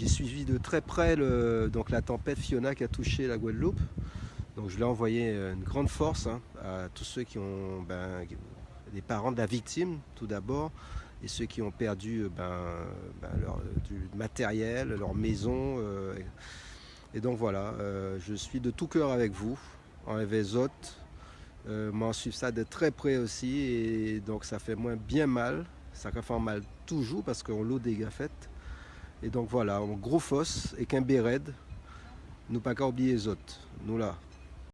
j'ai suivi de très près donc la tempête Fiona qui a touché la Guadeloupe. Donc je l'ai envoyé une grande force hein, à tous ceux qui ont ben, les parents de la victime tout d'abord et ceux qui ont perdu ben, ben, leur, du matériel, leur maison. Euh, et donc voilà, euh, je suis de tout cœur avec vous en Evezot. Euh, m'en suivre ça de très près aussi et donc ça fait moins bien mal. Ça fait mal toujours parce qu'on l'eau des. Et donc voilà, un gros fosse et qu'un béred, nous pas qu'à oublier les autres. Nous là.